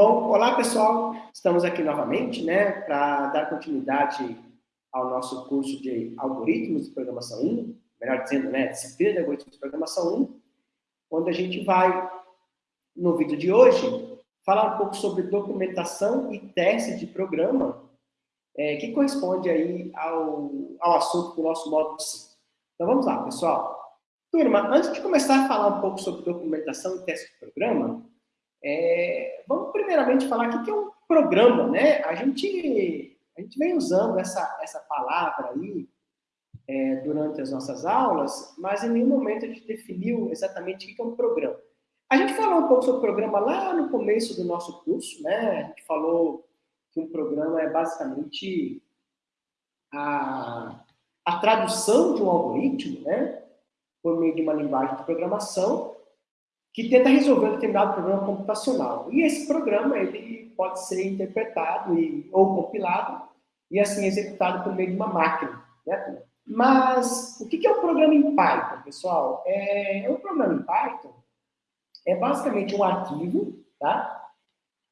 Bom, olá pessoal, estamos aqui novamente, né, para dar continuidade ao nosso curso de algoritmos de programação 1, melhor dizendo, né, disciplina de algoritmos de programação 1, onde a gente vai, no vídeo de hoje, falar um pouco sobre documentação e teste de programa, é, que corresponde aí ao, ao assunto do nosso módulo 5. Então vamos lá, pessoal. Turma, antes de começar a falar um pouco sobre documentação e teste de programa, é, vamos primeiramente falar o que é um programa, né? A gente, a gente vem usando essa, essa palavra aí é, durante as nossas aulas, mas em nenhum momento a gente definiu exatamente o que é um programa. A gente falou um pouco sobre programa lá no começo do nosso curso, né? A gente falou que um programa é basicamente a, a tradução de um algoritmo, né? Por meio de uma linguagem de programação que tenta resolver um determinado problema computacional. E esse programa ele pode ser interpretado e, ou compilado e assim executado por meio de uma máquina. Né? Mas o que é um programa em Python, pessoal? É, um programa em Python é basicamente um arquivo tá?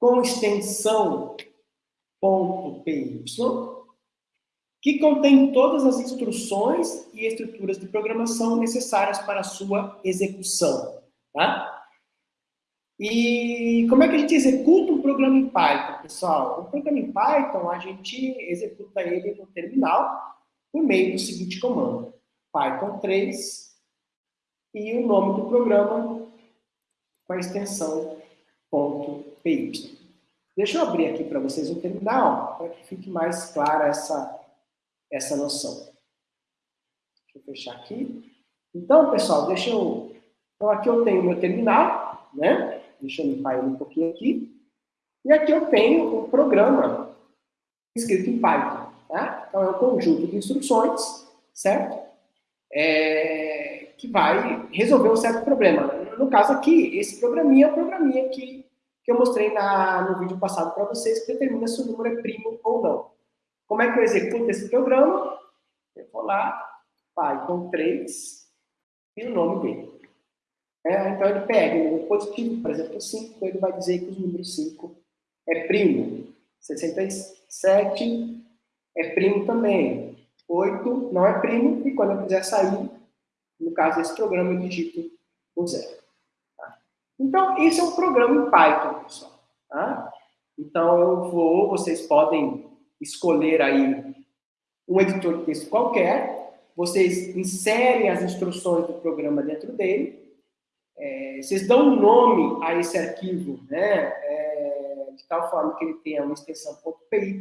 com extensão .py que contém todas as instruções e estruturas de programação necessárias para a sua execução. Tá? E como é que a gente executa um programa em Python, pessoal? Um programa em Python, a gente executa ele no terminal por meio do seguinte comando. Python 3 e o nome do programa com a extensão .py. Deixa eu abrir aqui para vocês o terminal, para que fique mais clara essa, essa noção. Deixa eu fechar aqui. Então, pessoal, deixa eu... Então, aqui eu tenho o meu terminal, né? Deixa eu limpar ele um pouquinho aqui. E aqui eu tenho o programa escrito em Python. Tá? Então, é um conjunto de instruções, certo? É, que vai resolver um certo problema. No caso aqui, esse programinha é o programinha que, que eu mostrei na, no vídeo passado para vocês, que determina se o número é primo ou não. Como é que eu executo esse programa? Eu vou lá, Python 3, e o nome dele. É, então ele pega o número positivo, por exemplo, 5, então ele vai dizer que o número 5 é primo. 67 é primo também. 8 não é primo, e quando eu quiser sair, no caso desse programa, eu digito o zero. Tá? Então, esse é um programa em Python, pessoal. Tá? Então, eu vou, vocês podem escolher aí um editor de texto qualquer, vocês inserem as instruções do programa dentro dele, é, vocês dão um nome a esse arquivo, né, é, de tal forma que ele tenha uma extensão .py,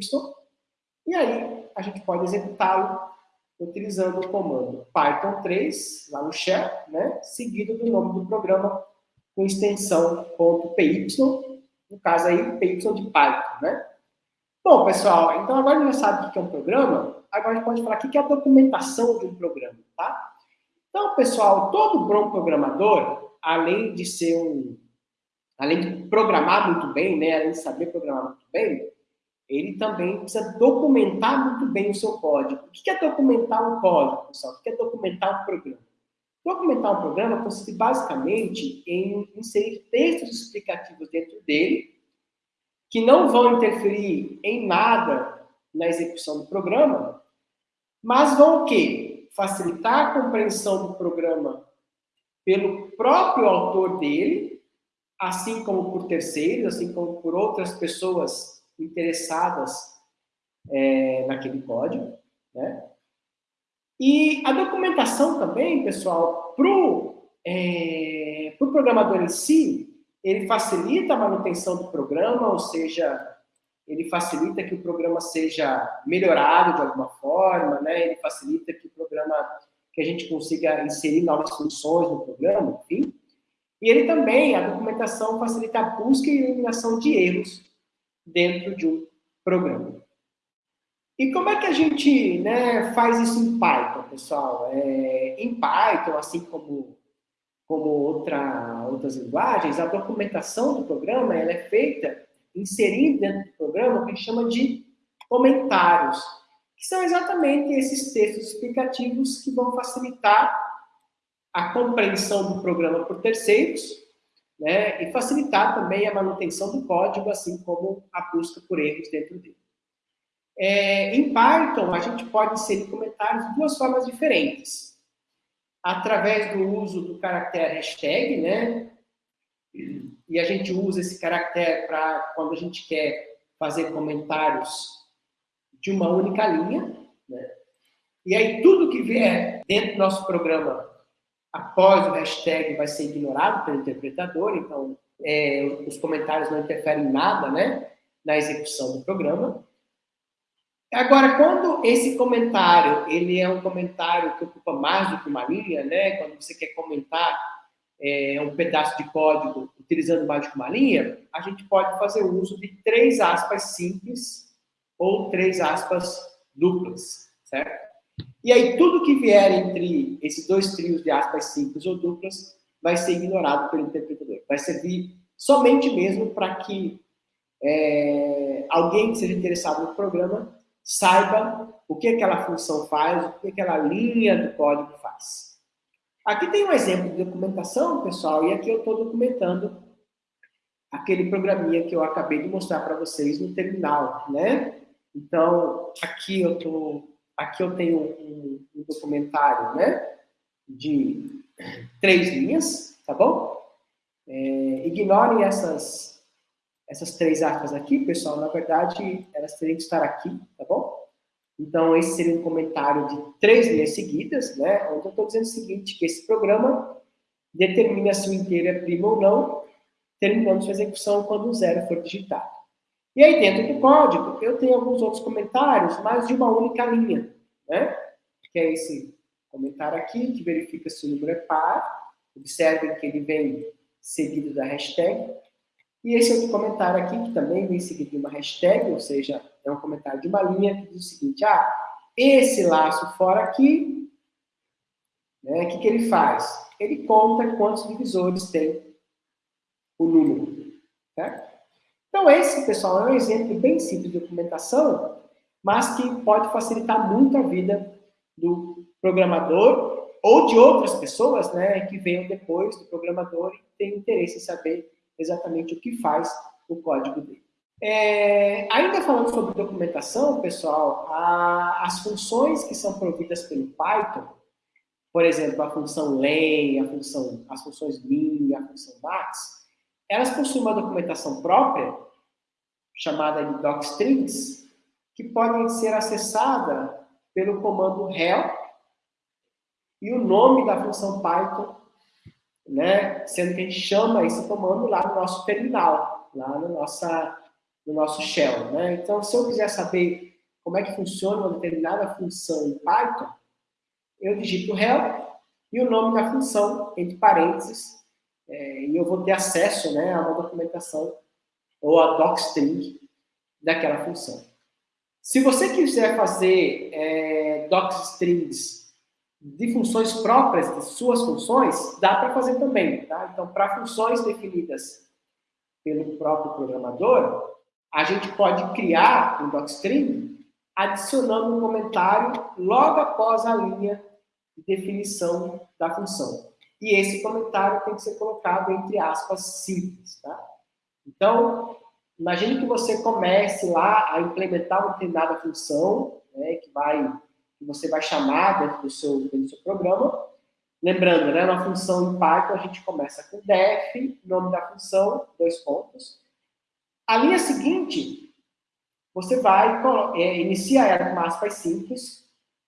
e aí a gente pode executá-lo utilizando o comando Python 3, lá no shell, né, seguido do nome do programa com extensão .py, no caso aí, py de Python, né. Bom, pessoal, então agora já sabe o que é um programa, agora a gente pode falar o que é a documentação de um programa, tá? Então, pessoal, todo bom programador, além de ser um, além de programar muito bem, né, além de saber programar muito bem, ele também precisa documentar muito bem o seu código. O que é documentar um código, pessoal? O que é documentar um programa? Documentar um programa consiste basicamente em inserir textos explicativos dentro dele, que não vão interferir em nada na execução do programa, mas vão o quê? Facilitar a compreensão do programa pelo próprio autor dele, assim como por terceiros, assim como por outras pessoas interessadas é, naquele código, né? E a documentação também, pessoal, para o é, pro programador em si, ele facilita a manutenção do programa, ou seja, ele facilita que o programa seja melhorado de alguma forma, né? ele facilita que o programa que a gente consiga inserir novas funções no programa, enfim. E ele também, a documentação facilita a busca e eliminação de erros dentro de um programa. E como é que a gente né, faz isso em Python, pessoal? É, em Python, assim como, como outra, outras linguagens, a documentação do programa ela é feita inserindo dentro do programa o que a gente chama de comentários que são exatamente esses textos explicativos que vão facilitar a compreensão do programa por terceiros, né, e facilitar também a manutenção do código, assim como a busca por erros dentro dele. É, em Python, a gente pode inserir comentários de duas formas diferentes. Através do uso do caractere hashtag, né? E a gente usa esse caractere para quando a gente quer fazer comentários de uma única linha, né? E aí tudo que vier dentro do nosso programa após o hashtag vai ser ignorado pelo interpretador, então é, os comentários não interferem em nada, né? Na execução do programa. Agora, quando esse comentário, ele é um comentário que ocupa mais do que uma linha, né? Quando você quer comentar é, um pedaço de código utilizando mais do que uma linha, a gente pode fazer uso de três aspas simples ou três aspas duplas, certo? E aí, tudo que vier entre esses dois trios de aspas simples ou duplas vai ser ignorado pelo interpretador. Vai servir somente mesmo para que é, alguém que seja interessado no programa saiba o que aquela função faz, o que aquela linha do código faz. Aqui tem um exemplo de documentação, pessoal, e aqui eu estou documentando aquele programinha que eu acabei de mostrar para vocês no terminal, né? Então, aqui eu, tô, aqui eu tenho um, um documentário, né? De três linhas, tá bom? É, ignorem essas essas três aspas aqui, pessoal, na verdade, elas teriam que estar aqui, tá bom? Então, esse seria um comentário de três linhas seguidas, né? Onde eu estou dizendo o seguinte, que esse programa determina se o inteiro é primo ou não, terminando sua execução quando o zero for digitado. E aí, dentro do código, eu tenho alguns outros comentários, mas de uma única linha, né? Que é esse comentário aqui, que verifica se o número é par. Observem que ele vem seguido da hashtag. E esse outro comentário aqui, que também vem seguido de uma hashtag, ou seja, é um comentário de uma linha que diz o seguinte, ah, esse laço fora aqui, né, o que, que ele faz? Ele conta quantos divisores tem o número. Certo? Então, esse, pessoal, é um exemplo bem simples de documentação, mas que pode facilitar muito a vida do programador ou de outras pessoas né, que venham depois do programador e têm interesse em saber exatamente o que faz o código dele. É, ainda falando sobre documentação, pessoal, a, as funções que são providas pelo Python, por exemplo, a função len, a função, as funções min, a função max, elas possuem uma documentação própria, chamada de docstrings, que podem ser acessada pelo comando help e o nome da função Python né? Sendo que a gente chama esse comando lá no nosso terminal, lá no, nossa, no nosso shell, né? Então, se eu quiser saber como é que funciona uma determinada função em Python, eu digito help e o nome da função, entre parênteses, é, e eu vou ter acesso né, a uma documentação ou a docstring daquela função. Se você quiser fazer é, docstrings de funções próprias, de suas funções, dá para fazer também, tá? Então, para funções definidas pelo próprio programador, a gente pode criar um docstring adicionando um comentário logo após a linha de definição da função. E esse comentário tem que ser colocado entre aspas simples, tá? Então, imagine que você comece lá a implementar uma determinada função, né, que vai que você vai chamar dentro do seu, dentro do seu programa. Lembrando, né, na função em Python a gente começa com def, nome da função, dois pontos. A linha seguinte, você vai, é, inicia ela com aspas simples,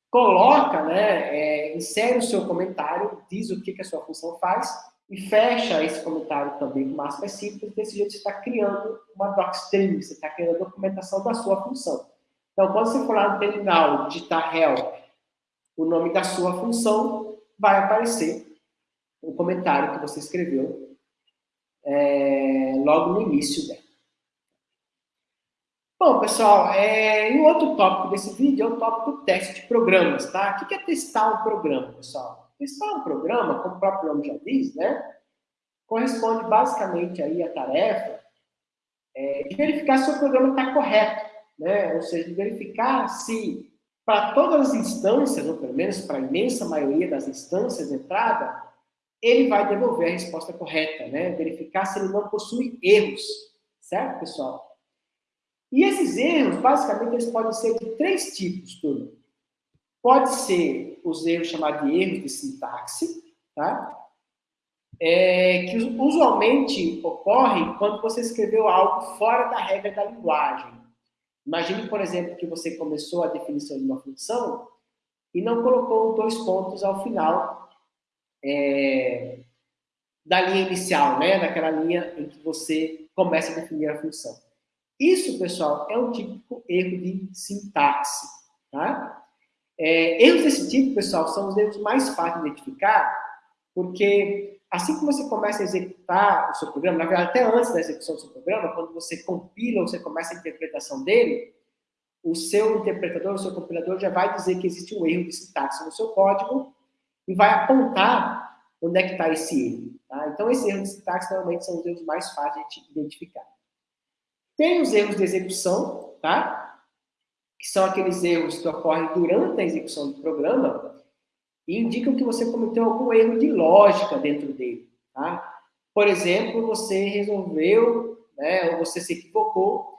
coloca, né, é, insere o seu comentário, diz o que, que a sua função faz, e fecha esse comentário também com aspas simples, desse jeito você está criando uma docstring, você está criando a documentação da sua função. Então, quando você for lá no terminal digitar help, o nome da sua função, vai aparecer o comentário que você escreveu é, logo no início dela. Bom, pessoal, é, e o outro tópico desse vídeo é o tópico teste de programas, tá? O que é testar um programa, pessoal? Testar um programa, como o próprio nome já diz, né? Corresponde basicamente aí à tarefa é, de verificar se o programa está correto né? ou seja, verificar se para todas as instâncias, ou pelo menos para a imensa maioria das instâncias de entrada, ele vai devolver a resposta correta, né? Verificar se ele não possui erros, certo, pessoal? E esses erros, basicamente, eles podem ser de três tipos, turma. Pode ser os erros chamados de erros de sintaxe, tá? É, que usualmente ocorrem quando você escreveu algo fora da regra da linguagem. Imagine, por exemplo, que você começou a definição de uma função e não colocou dois pontos ao final é, da linha inicial, né? daquela linha em que você começa a definir a função. Isso, pessoal, é um típico erro de sintaxe. Tá? É, erros desse tipo, pessoal, são os erros mais fáceis de identificar, porque assim que você começa a executar o seu programa, na verdade, até antes da execução do seu programa, quando você compila ou você começa a interpretação dele, o seu interpretador, o seu compilador já vai dizer que existe um erro de sintaxe no seu código e vai apontar onde é que está esse erro. Tá? Então, esses erros de sintaxe normalmente são os erros mais fáceis de identificar. Tem os erros de execução, tá? Que são aqueles erros que ocorrem durante a execução do programa e indicam que você cometeu algum erro de lógica dentro dele. Tá? Por exemplo, você resolveu, né, ou você se equivocou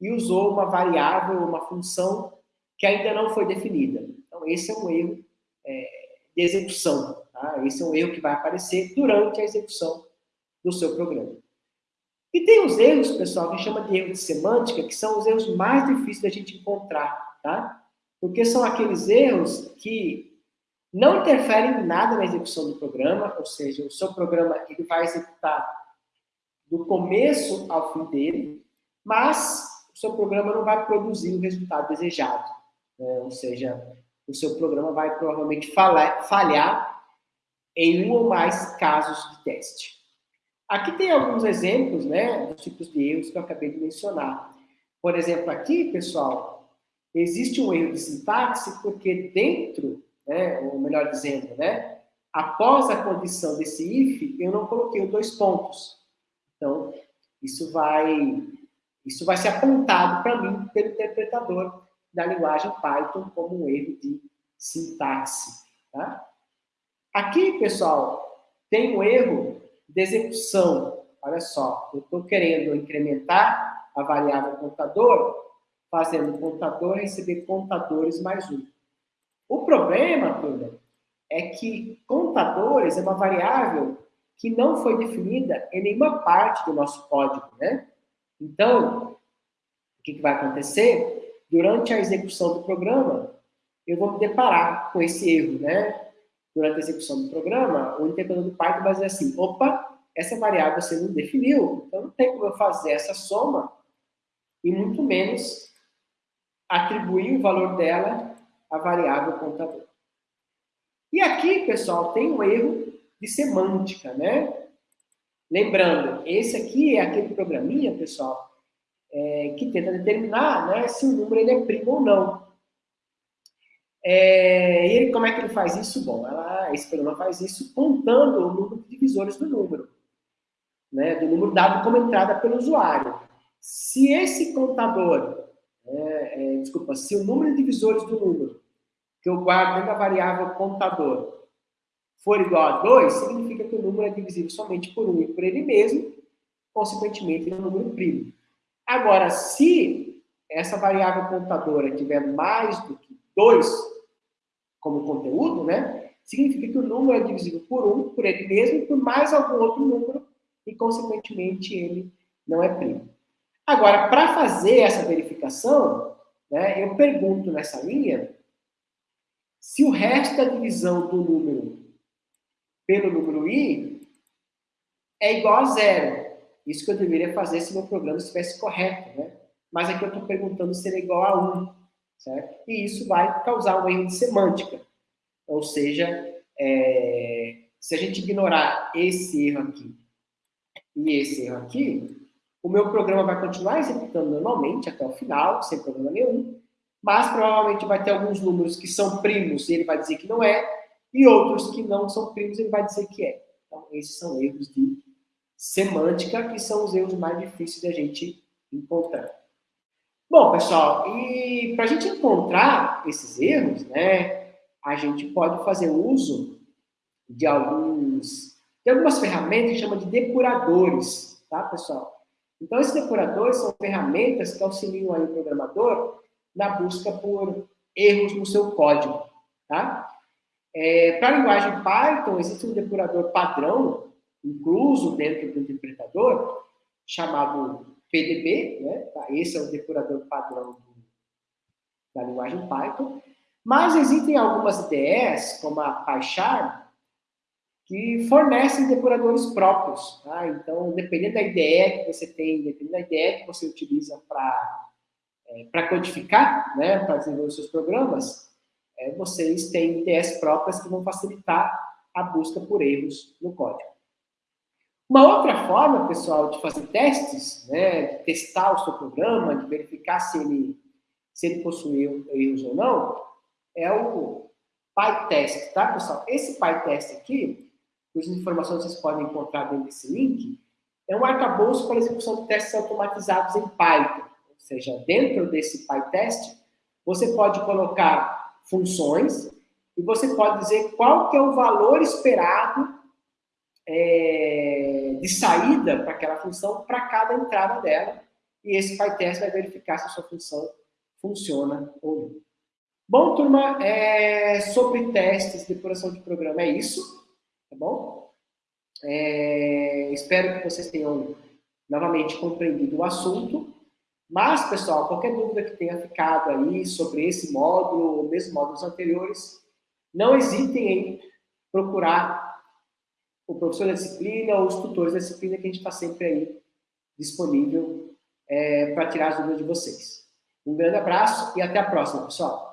e usou uma variável, uma função que ainda não foi definida. Então, esse é um erro é, de execução. Tá? Esse é um erro que vai aparecer durante a execução do seu programa. E tem os erros, pessoal, que chama de erro de semântica, que são os erros mais difíceis da gente encontrar, tá? Porque são aqueles erros que não interferem em nada na execução do programa, ou seja, o seu programa ele vai executar do começo ao fim dele, mas o seu programa não vai produzir o resultado desejado. Né? Ou seja, o seu programa vai provavelmente falhar em um ou mais casos de teste. Aqui tem alguns exemplos né, dos tipos de erros que eu acabei de mencionar. Por exemplo, aqui, pessoal, existe um erro de sintaxe porque dentro, né, ou melhor dizendo, né, após a condição desse if, eu não coloquei os dois pontos. Então, isso vai isso vai ser apontado para mim pelo interpretador da linguagem Python como um erro de sintaxe. Tá? Aqui, pessoal, tem um erro de execução. Olha só, eu estou querendo incrementar a variável contador, fazendo contador receber contadores mais um. O problema, turma, é que contadores é uma variável que não foi definida em nenhuma parte do nosso código, né? Então, o que, que vai acontecer? Durante a execução do programa, eu vou me deparar com esse erro, né? Durante a execução do programa, o interpretador do Python vai dizer assim, opa, essa variável você não definiu, então não tem como eu fazer essa soma e muito menos atribuir o valor dela à variável contador. E aqui, pessoal, tem um erro de semântica, né? Lembrando, esse aqui é aquele programinha, pessoal, é, que tenta determinar né, se o número ele é primo ou não. É, e ele, como é que ele faz isso? Bom, ela, esse programa faz isso contando o número de divisores do número, né, do número dado como entrada pelo usuário. Se esse contador, é, é, desculpa, se o número de divisores do número que eu guardo dentro da variável contador for igual a 2, significa que o número é divisível somente por 1 e por ele mesmo, consequentemente, é um número primo. Agora, se essa variável contadora tiver mais do que 2 como conteúdo, né, significa que o número é divisível por 1, por ele mesmo, por mais algum outro número, e, consequentemente, ele não é primo. Agora, para fazer essa verificação, né, eu pergunto nessa linha se o resto da divisão do número pelo número i é igual a zero. Isso que eu deveria fazer se meu programa estivesse correto, né? Mas aqui eu estou perguntando se ele é igual a 1, certo? E isso vai causar um erro de semântica. Ou seja, é, se a gente ignorar esse erro aqui e esse erro aqui, o meu programa vai continuar executando normalmente até o final, sem problema nenhum, mas provavelmente vai ter alguns números que são primos e ele vai dizer que não é, e outros que não são primos, ele vai dizer que é. Então, esses são erros de semântica, que são os erros mais difíceis da gente encontrar. Bom, pessoal, e para a gente encontrar esses erros, né, a gente pode fazer uso de alguns Tem algumas ferramentas que chama de depuradores, tá, pessoal? Então, esses depuradores são ferramentas que auxiliam aí o programador na busca por erros no seu código, tá? É, Para a linguagem Python, existe um depurador padrão, incluso dentro do interpretador, chamado PDB, né? Tá? Esse é o depurador padrão do, da linguagem Python. Mas existem algumas IDEs, como a PyCharm, que fornecem depuradores próprios. Tá? Então, dependendo da IDE que você tem, dependendo da IDE que você utiliza para é, codificar, né, para desenvolver os seus programas, é, vocês têm IDEs próprias que vão facilitar a busca por erros no código. Uma outra forma, pessoal, de fazer testes, né, de testar o seu programa, de verificar se ele, se ele possui erros ou não, é o PyTest, tá, pessoal? Esse PyTest aqui, cujas informações vocês podem encontrar dentro desse link, é um arcabouço para execução de testes automatizados em Python. Ou seja, dentro desse PyTest, você pode colocar funções e você pode dizer qual que é o valor esperado é, de saída para aquela função para cada entrada dela. E esse PyTest vai verificar se a sua função funciona ou não. Bom, turma, é, sobre testes de depuração de programa é isso tá bom? É, espero que vocês tenham novamente compreendido o assunto. Mas, pessoal, qualquer dúvida que tenha ficado aí sobre esse módulo ou mesmo módulos anteriores, não hesitem em procurar o professor da disciplina ou os tutores da disciplina que a gente está sempre aí disponível é, para tirar as dúvidas de vocês. Um grande abraço e até a próxima, pessoal.